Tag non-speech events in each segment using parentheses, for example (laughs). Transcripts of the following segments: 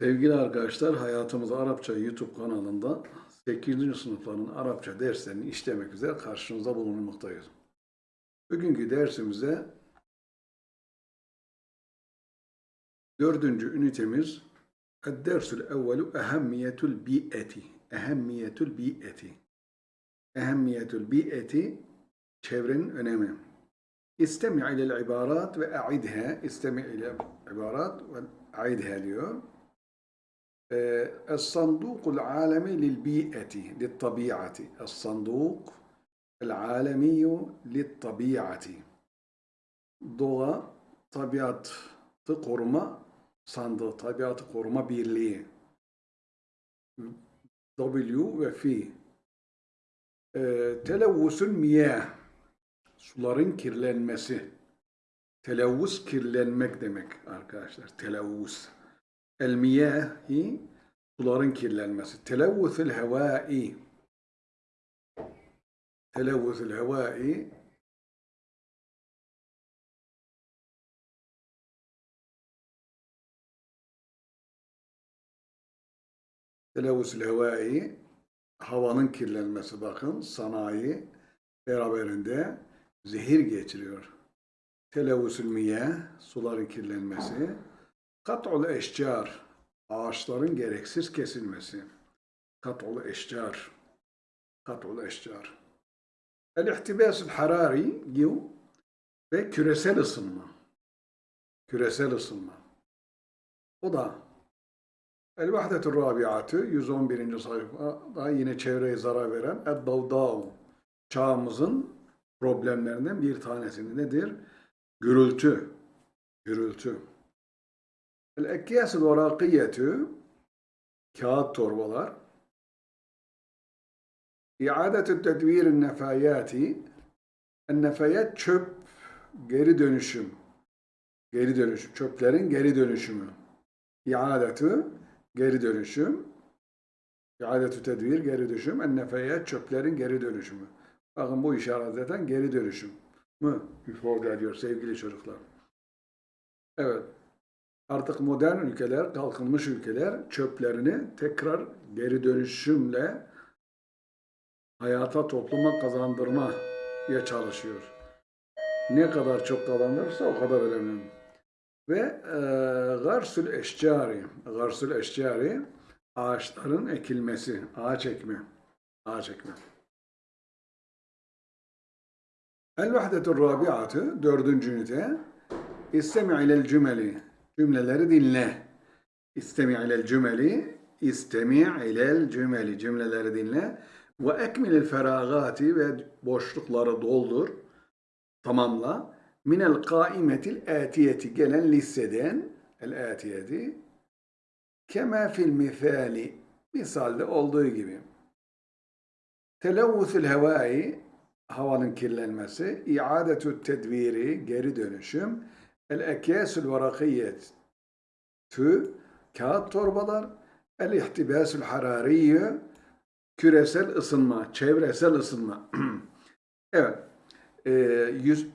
Sevgili arkadaşlar, Hayatımız Arapça YouTube kanalında 8. sınıfların Arapça derslerini işlemek üzere karşınızda bulunmaktayız. Bugünkü dersimize dördüncü ünitemiz Ed-Dersul evvelu ehemmiyetul bi'eti. Ehemmiyetul bi'eti. Ehemmiyetul bi'eti çevrenin önemi. İstemi ilel ibarat ve a'idha. İstemi ile ibarat ve a'idha diyor. الصندوق العالمي للبيئة للطبيعة الصندوق العالمي للطبيعة Doğa Tabiatı Koruma Sandığı Tabiatı Koruma Birliği W ve Fi Televvüsül miyah Suların kirlenmesi Televvüs kirlenmek demek arkadaşlar. Televvüs. El miyahi suların kirlenmesi. Televvüsül hevai. Televvüsül hevai Televvüsül hevai havanın kirlenmesi bakın sanayi beraberinde zehir geçiriyor. Televvüsül miyah suların kirlenmesi. Kat'ul eşcar, ağaçların gereksiz kesilmesi. Kat'ul eşcar, kat'ul eşcar. El-ihtibas harari yiv ve küresel ısınma. Küresel ısınma. O da El-Vahdetur Rabiatı 111. sayfada yine çevreye zarar veren Ed-Davdav çağımızın problemlerinden bir tanesi nedir? Gürültü. Gürültü. El-Ekkiyas-ı Varakiyetü kağıt torbalar İadetü tedvirin nefayati nefayat çöp geri dönüşüm. Geri dönüşüm çöplerin geri dönüşümü. İadetü geri dönüşüm. İadetü tedvir geri dönüşüm. en çöplerin geri dönüşümü. Bakın bu işaret zaten geri dönüşüm mü ifade ediyor sevgili çocuklar. Evet Artık modern ülkeler, kalkınmış ülkeler çöplerini tekrar geri dönüşümle hayata, topluma kazandırmaya çalışıyor. Ne kadar çok kazandırırsa o kadar önemli. Ve e, garsül eşcari, garsül eşcari ağaçların ekilmesi, ağaç ekme, ağaç ekme. El-vahdetur rabiatı, dördüncü ünite, İstemi ilel cümeli, Cümleleri dinle. İstemi ilel cümeli, istemi ilel cümeli. Cümleleri dinle. Ve ekmilil feragati ve boşlukları doldur. Tamamla. Minel kaimetil atiyeti gelen listeden el atiyeti kema fil misali misalde olduğu gibi. Televvüsül hevai havanın kirlenmesi, iadetü tedviri geri dönüşüm, El-ekyasül varakiyet tü, kağıt torbalar, el-ihtibasül harariye, küresel ısınma, çevresel ısınma. (clears throat) evet, e, yüz,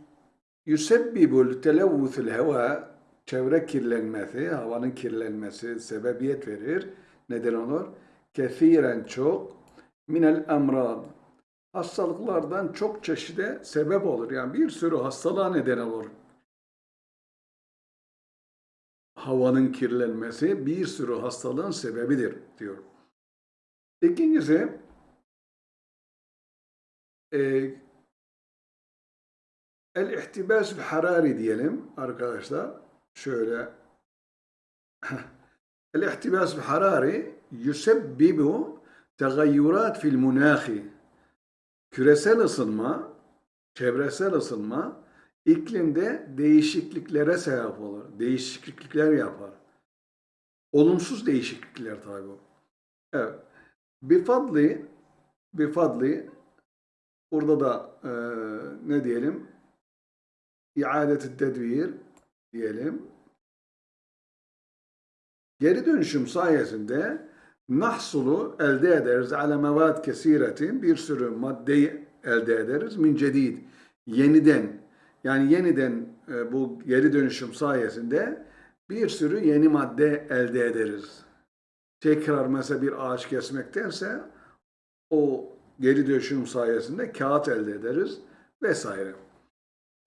yüsebbibul televvüthül heva, çevre kirlenmesi, havanın kirlenmesi sebebiyet verir. Neden olur? Kethiren çok, minel emrad, hastalıklardan çok çeşide sebep olur. Yani bir sürü hastalığa neden olur havanın kirlenmesi bir sürü hastalığın sebebidir diyor. İkincisi e, el-ihtibas harari diyelim arkadaşlar. Şöyle (laughs) el-ihtibas harari yusebbibu tegayyurat fil munahi küresel ısınma, çevresel ısınma iklimde değişikliklere sebep olur. Değişiklikler yapar. Olumsuz değişiklikler tabi bu. Evet. Bifadli bifadli burada da e, ne diyelim iadeti tedvir diyelim. Geri dönüşüm sayesinde nahsulu elde ederiz ala mevad kesiretin bir sürü maddeyi elde ederiz min cedid yeniden yani yeniden e, bu geri dönüşüm sayesinde bir sürü yeni madde elde ederiz. tekrar mesela bir ağaç kesmektense o geri dönüşüm sayesinde kağıt elde ederiz vesaire.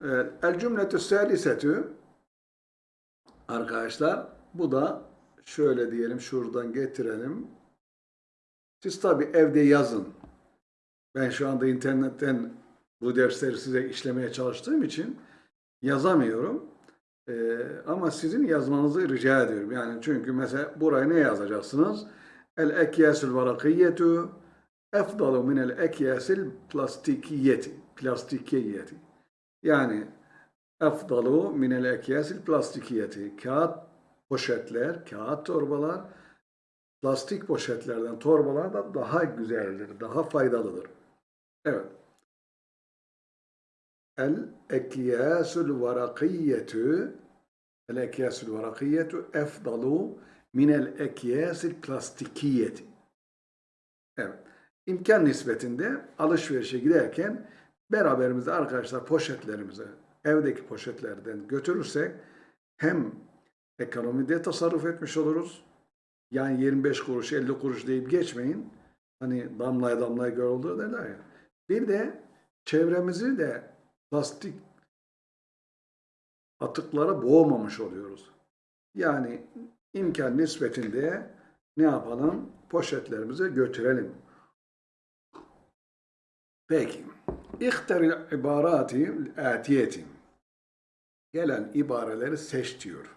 Evet, El cümletü salisetü arkadaşlar bu da şöyle diyelim şuradan getirelim. Siz tabi evde yazın. Ben şu anda internetten bu dersleri size işlemeye çalıştığım için yazamıyorum. Ee, ama sizin yazmanızı rica ediyorum. Yani çünkü mesela buraya ne yazacaksınız? El ekyasul varakiyyetu efdalu min el ekyasil plastikiyeti. Plastikiyeti. Yani efdalu min el ekyasil plastikiyeti. Kağıt poşetler, kağıt torbalar plastik poşetlerden, torbalar da daha güzeldir, daha faydalıdır. Evet. El ekyasul varakiyyetu el ekyasul varakiyyetu efdalu min el ekyasil plastikiyeti. Evet. İmkan nispetinde alışverişe giderken beraberimizde arkadaşlar poşetlerimizi evdeki poşetlerden götürürsek hem ekonomide tasarruf etmiş oluruz. Yani 25 kuruş 50 kuruş deyip geçmeyin. Hani damlaya damlaya göl olur derler ya. Bir de çevremizi de plastik atıklara boğmamış oluyoruz. Yani imkan nispetinde ne yapalım? Poşetlerimize götürelim. Peki. İhtaril ibarati atiyeti. Gelen ibareleri seç diyor.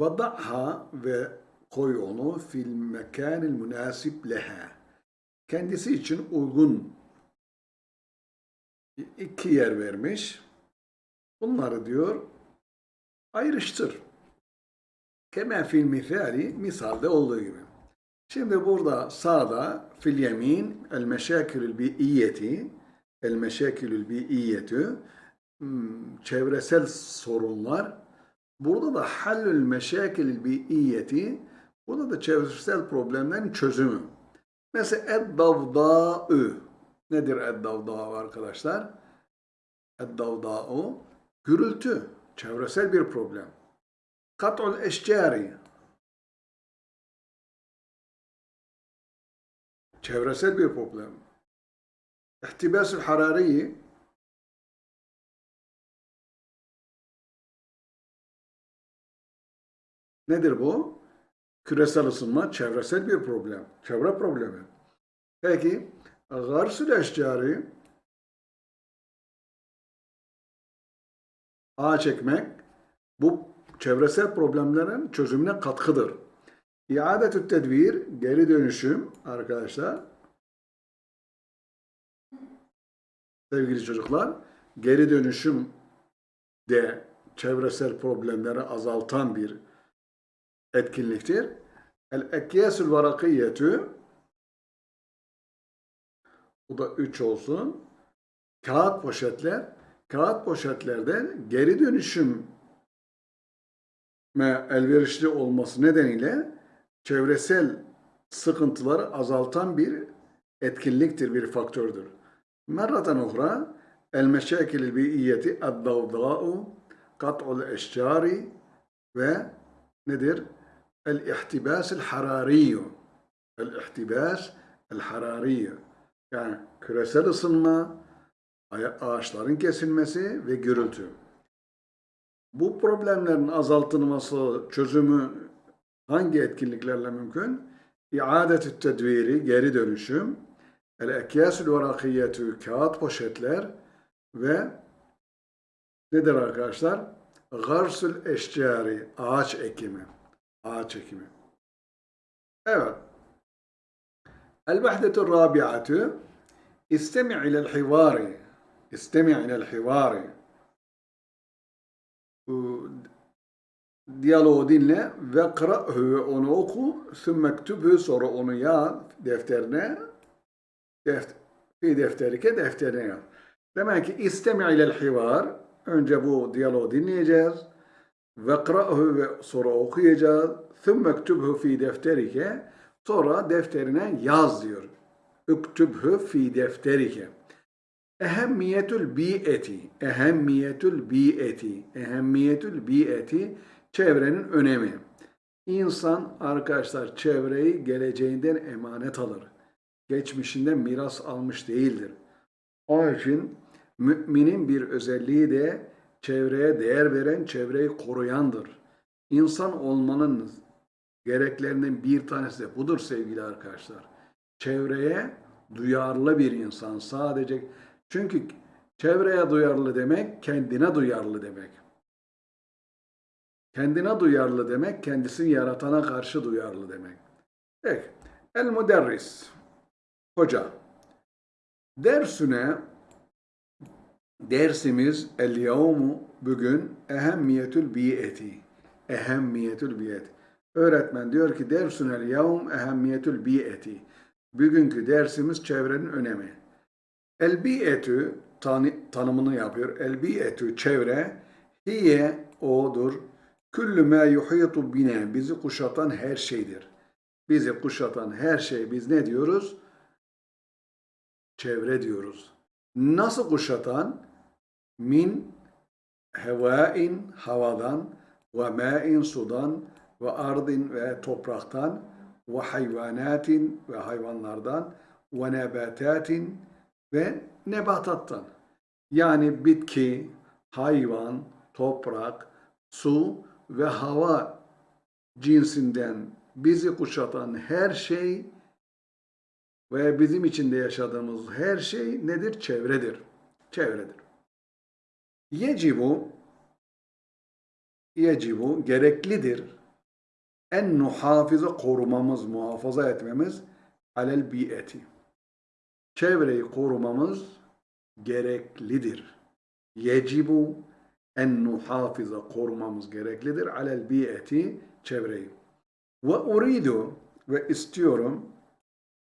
Vada'ha ve koy onu fil mekanil münasip leha. Kendisi için uygun iki yer vermiş. Bunları diyor ayrıştır. Kemen fil misali misalde olduğu gibi. Şimdi burada sağda fil yemin el meşakilül bi'iyyeti el meşakilül bi'iyyetü hmm, çevresel sorunlar burada da hallül meşakilül bi'iyyeti burada da çevresel problemlerin çözümü. Mesela ed-davda'ü nedir ed-davda'ü arkadaşlar? Ed-davda'ü gürültü, çevresel bir problem. Kat'ul eşcari çevresel bir problem. İhtibas-ı harariyi nedir bu? Küresel ısınma çevresel bir problem. Çevre problemi. Peki garsül eşcari ağaç ekmek bu çevresel problemlerin çözümüne katkıdır. İadetü tedbir, geri dönüşüm arkadaşlar. Sevgili çocuklar, geri dönüşüm de çevresel problemleri azaltan bir etkinliktir. El-ekkiyesül varakiyetü bu da üç olsun. Kağıt poşetler. Kağıt poşetlerden geri dönüşüm elverişli olması nedeniyle çevresel sıkıntıları azaltan bir etkinliktir, bir faktördür. Merraten uhra, el meşakil bi'iyyeti ed-davda'u kat'ul eşcari ve nedir? El ihtibas el harariyu. El ihtibas el harariyu. Yani küresel ısınma, ağaçların kesilmesi ve gürültü. Bu problemlerin azaltılması, çözümü hangi etkinliklerle mümkün? İadetü tedviri, geri dönüşüm, el ekyasül varakiyetü, kağıt poşetler ve nedir arkadaşlar? Garsül eşcari, ağaç ekimi. Ağaç ekimi. Evet. El-vahdetu rabi'atü istemi' ilel hivari. İstemi' ilel hivari. diyaloğu dinle ve kıra'hu ve onu oku sümme ktübhü sonra onu yaz defterine deft fi defterike defterine yaz. Demek ki istemi ilel hivar önce bu diyaloğu dinleyeceğiz ve kıra'hu ve sonra okuyacağız sümme ktübhü fi defterike sonra defterine yaz diyor. Üktübhü fi defterike. Ehemmiyetül bi'eti. Ehemmiyetül bi'eti. Ehemmiyetül bi'eti çevrenin önemi. İnsan arkadaşlar çevreyi geleceğinden emanet alır. Geçmişinden miras almış değildir. Onun için müminin bir özelliği de çevreye değer veren, çevreyi koruyandır. İnsan olmanın gereklerinden bir tanesi de budur sevgili arkadaşlar. Çevreye duyarlı bir insan sadece çünkü çevreye duyarlı demek kendine duyarlı demek. Kendine duyarlı demek kendisini yaratana karşı duyarlı demek. Peki. El müderris. Hoca. Dersüne dersimiz el yevmu bugün ehemmiyetül biyeti. Ehemmiyetül biyet. Öğretmen diyor ki dersünel yevm ehemmiyetül biyeti. Bugünkü dersimiz çevrenin önemi. El biyetü tanımını yapıyor. El biyetü çevre hiye odur. Küllü mâ yuhitu bine bizi kuşatan her şeydir. Bizi kuşatan her şey biz ne diyoruz? Çevre diyoruz. Nasıl kuşatan? Min hevain havadan ve ma'in sudan ve ardin ve topraktan ve hayvanatin ve hayvanlardan ve nebatatin ve nebatattan. Yani bitki, hayvan, toprak, su ve hava cinsinden bizi kuşatan her şey ve bizim içinde yaşadığımız her şey nedir? Çevredir. Çevredir. Yecibu yecibu gereklidir. En nuhafize korumamız, muhafaza etmemiz alel bi'eti. Çevreyi korumamız gereklidir. Yecibu en nuhafize korumamız gereklidir. Alel bi'eti çevreyi. Ve uridu ve istiyorum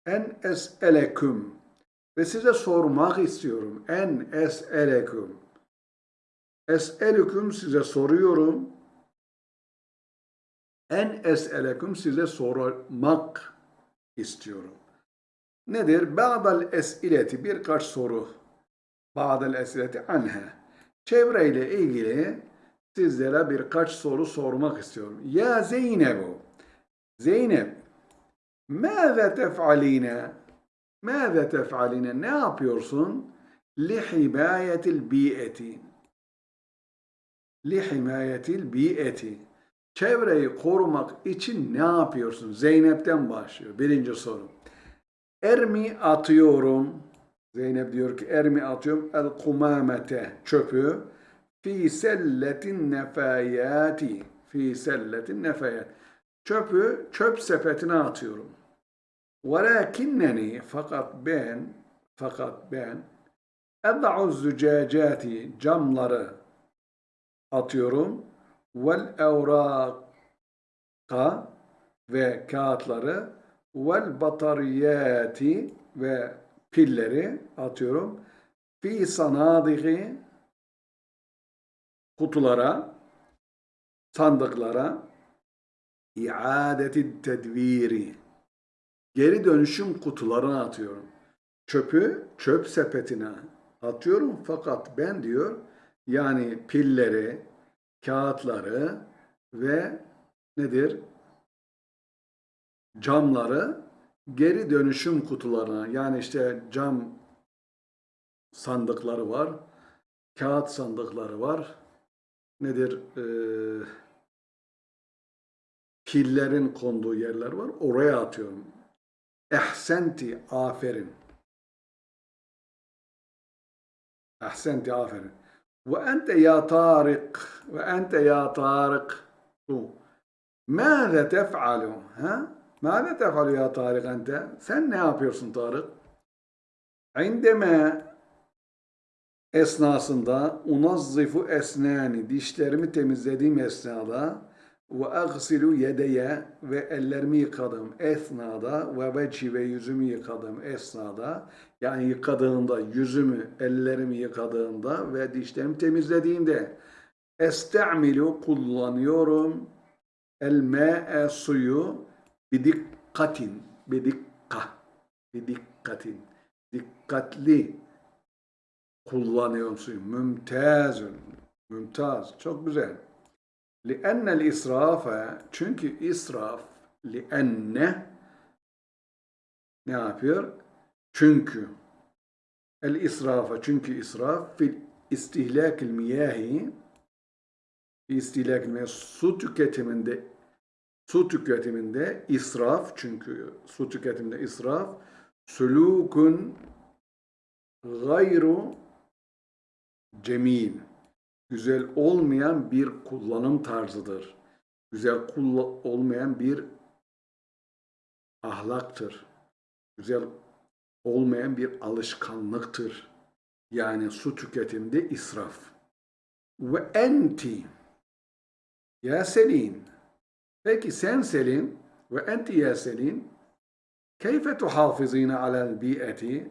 en es'eleküm ve size sormak istiyorum. En es'eleküm. Es'elüküm size soruyorum. En es'eleküm size sormak istiyorum. Nedir? Ba'dal es'ileti birkaç soru. Ba'dal es'ileti anha. Çevreyle ilgili sizlere birkaç soru sormak istiyorum. Ya Zeynebu. Zeynep. Mâze tef'aline? Mâze tef'aline? Ne yapıyorsun? Lihibayetil bi'eti. Lihimayetil bi'eti. Çevreyi korumak için ne yapıyorsun? Zeynep'ten başlıyor. Birinci soru. Ermi atıyorum. Zeynep diyor ki ermi atıyorum. El kumamete çöpü. Fi selletin nefayati fi selletin nefayat çöpü çöp sepetine atıyorum. Velakinneni fakat ben fakat ben ed'u zücacati camları atıyorum. Vel evraka ve kağıtları vel batariyati ve pilleri atıyorum. Fi sanadiki kutulara, sandıklara iadeti tedviri geri dönüşüm kutularına atıyorum. Çöpü çöp sepetine atıyorum fakat ben diyor yani pilleri, kağıtları ve nedir? Camları geri dönüşüm kutularına yani işte cam sandıkları var, kağıt sandıkları var. Nedir? Ee, pillerin konduğu yerler var. Oraya atıyorum. Ehsenti, aferin. Ehsenti, aferin. Ve ente ya Tarık. Ve ente ya Tarık. Mâze tef'alu? Ha? Mâze tef'alu ya Tarık ente? Sen ne yapıyorsun Tarık? İndeme esnasında unazzifu esnani dişlerimi temizlediğim esnada ve agsilu yedeye ve ellerimi yıkadım esnada ve veci ve yüzümü yıkadım esnada yani yıkadığımda yüzümü ellerimi yıkadığımda ve dişlerimi temizlediğimde estamilu kullanıyorum el me'e suyu bidikkatin bidikka bidikkatin dikkatli kullanıyorum suyu mümtazın mümtaz çok güzel لِأَنَّ الْاِسْرَافَ Çünkü israf لِأَنَّ ne yapıyor? Çünkü el israfa çünkü israf fil istihlakil miyahi istihlakil miyahi su tüketiminde su tüketiminde israf çünkü su tüketiminde israf sulukun gayru cemil güzel olmayan bir kullanım tarzıdır. Güzel kulla- olmayan bir ahlaktır. Güzel olmayan bir alışkanlıktır. Yani su tüketiminde israf. Ve enti ya Selin peki sen Selin ve enti ya Selin keyfe tuhafizine alel bi'eti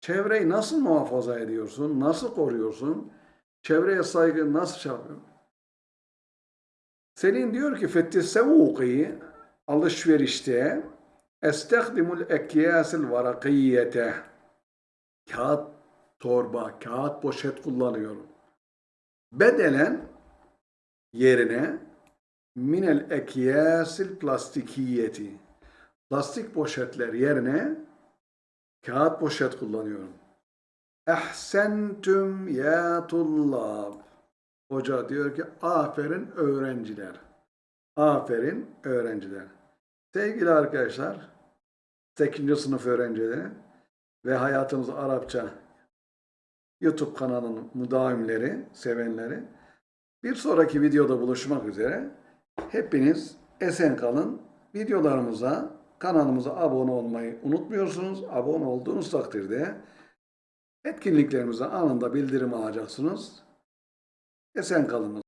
çevreyi nasıl muhafaza ediyorsun? Nasıl koruyorsun? Çevreye saygı nasıl şey yapıyorsun? Selin diyor ki fettesevuki alışverişte estehdimul ekyasil varakiyete kağıt torba, kağıt poşet kullanıyorum. Bedelen yerine minel ekyasil plastikiyeti plastik poşetler yerine kağıt poşet kullanıyorum. Ehsentüm ya tullab. Hoca diyor ki aferin öğrenciler. Aferin öğrenciler. Sevgili arkadaşlar, 8. sınıf öğrencileri ve hayatımız Arapça YouTube kanalının müdavimleri, sevenleri bir sonraki videoda buluşmak üzere. Hepiniz esen kalın. Videolarımıza, kanalımıza abone olmayı unutmuyorsunuz. Abone olduğunuz takdirde etkinliklerimize anında bildirim alacaksınız. Esen kalınız.